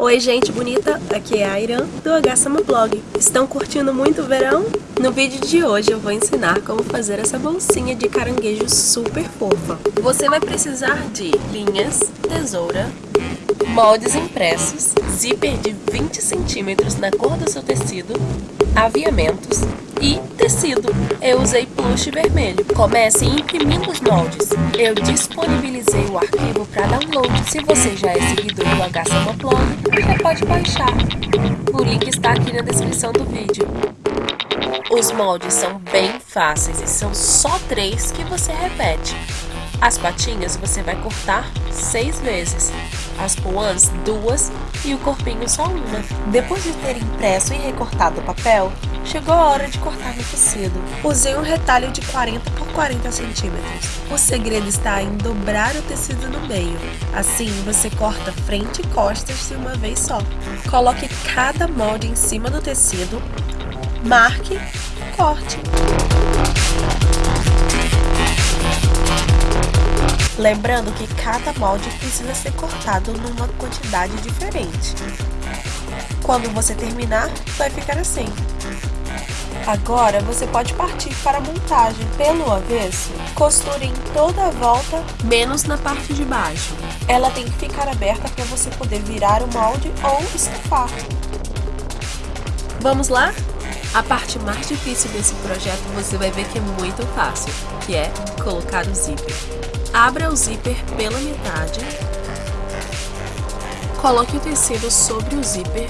Oi gente bonita, aqui é a Irã do H Blog. Estão curtindo muito o verão? No vídeo de hoje eu vou ensinar como fazer essa bolsinha de caranguejo super fofa. Você vai precisar de linhas, tesoura, moldes impressos, zíper de 20 centímetros na cor do seu tecido, aviamentos e tecido. Eu usei plush vermelho. Comece imprimindo os moldes. Eu disponibilizei o arquivo para download. Se você já é seguidor do HSama Blog, você pode baixar. O link está aqui na descrição do vídeo. Os moldes são bem fáceis e são só três que você repete. As patinhas você vai cortar seis vezes, as puãs duas e o corpinho só uma. Depois de ter impresso e recortado o papel, chegou a hora de cortar o tecido. Usei um retalho de 40 por 40 centímetros. O segredo está em dobrar o tecido no meio. Assim, você corta frente e costas de uma vez só. Coloque cada molde em cima do tecido, marque, corte. Lembrando que cada molde precisa ser cortado numa quantidade diferente. Quando você terminar, vai ficar assim. Agora você pode partir para a montagem. Pelo avesso, costure em toda a volta, menos na parte de baixo. Ela tem que ficar aberta para você poder virar o molde ou estufar. Vamos lá? A parte mais difícil desse projeto você vai ver que é muito fácil, que é colocar o zíper. Abra o zíper pela metade. Coloque o tecido sobre o zíper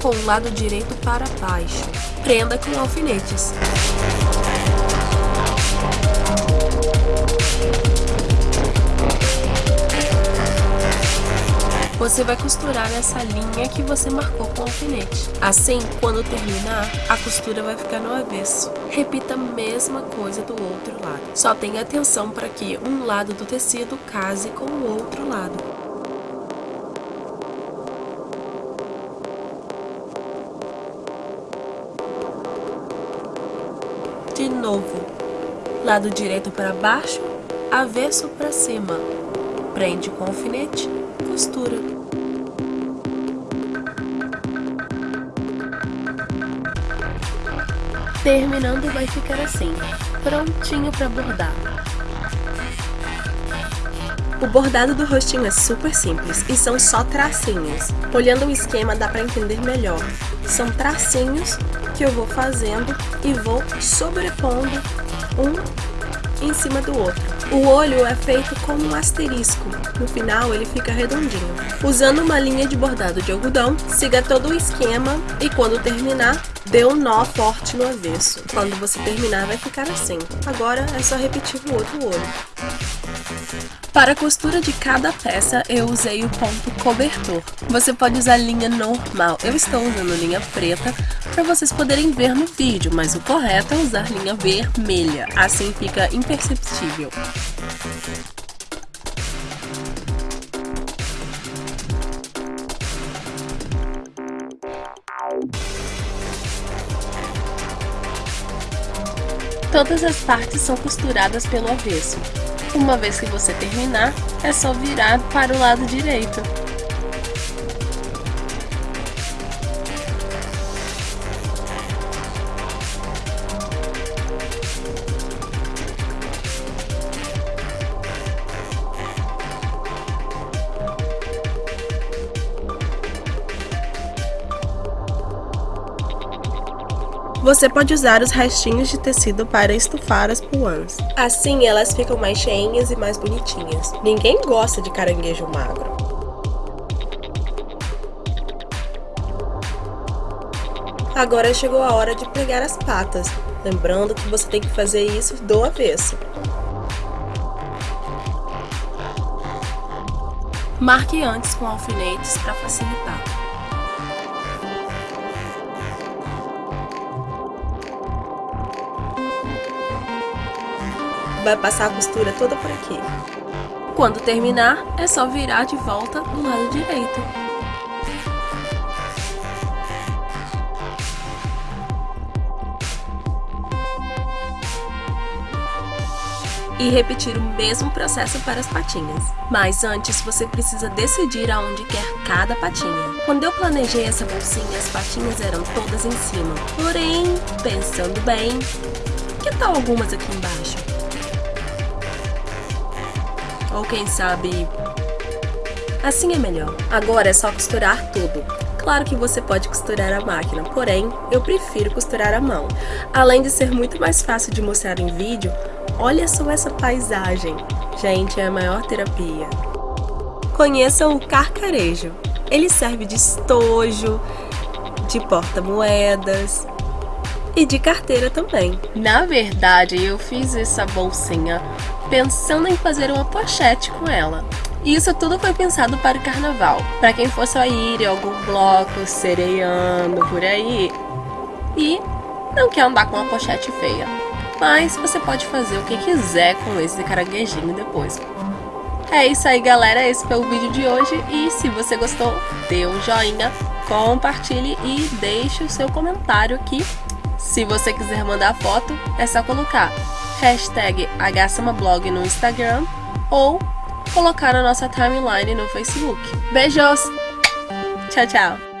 com o lado direito para baixo. Prenda com alfinetes. Você vai costurar essa linha que você marcou com alfinete. Assim, quando terminar, a costura vai ficar no avesso. Repita a mesma coisa do outro lado. Só tenha atenção para que um lado do tecido case com o outro lado. De novo, lado direito para baixo, avesso para cima. Prende com alfinete, costura. Terminando vai ficar assim, prontinho para bordar. O bordado do rostinho é super simples e são só tracinhos. Olhando o esquema dá para entender melhor. São tracinhos que eu vou fazendo e vou sobrepondo um em cima do outro. O olho é feito com um asterisco, no final ele fica redondinho. Usando uma linha de bordado de algodão, siga todo o esquema e quando terminar, dê um nó forte no avesso. Quando você terminar vai ficar assim. Agora é só repetir o outro olho. Para a costura de cada peça, eu usei o ponto cobertor. Você pode usar linha normal, eu estou usando linha preta para vocês poderem ver no vídeo, mas o correto é usar linha vermelha, assim fica imperceptível. Todas as partes são costuradas pelo avesso. Uma vez que você terminar, é só virar para o lado direito. Você pode usar os restinhos de tecido para estufar as puãs. Assim elas ficam mais cheinhas e mais bonitinhas. Ninguém gosta de caranguejo magro. Agora chegou a hora de pregar as patas, lembrando que você tem que fazer isso do avesso. Marque antes com alfinetes para facilitar. Vai passar a costura toda por aqui. Quando terminar, é só virar de volta do lado direito. e repetir o mesmo processo para as patinhas. Mas antes você precisa decidir aonde quer cada patinha. Quando eu planejei essa bolsinha, as patinhas eram todas em cima. Porém, pensando bem, que tal algumas aqui embaixo? Ou quem sabe... Assim é melhor. Agora é só costurar tudo. Claro que você pode costurar a máquina, porém, eu prefiro costurar a mão. Além de ser muito mais fácil de mostrar em vídeo, olha só essa paisagem. Gente, é a maior terapia. Conheçam o carcarejo. Ele serve de estojo, de porta-moedas e de carteira também. Na verdade, eu fiz essa bolsinha pensando em fazer uma pochete com ela. E isso tudo foi pensado para o carnaval, para quem fosse ir em algum bloco, sereando por aí e não quer andar com uma pochete feia. Mas você pode fazer o que quiser com esse caranguejinho depois. É isso aí galera, esse foi o vídeo de hoje e se você gostou, dê um joinha, compartilhe e deixe o seu comentário aqui. Se você quiser mandar foto, é só colocar hashtag HSamablog no Instagram ou colocar na nossa timeline no Facebook. Beijos! Tchau, tchau!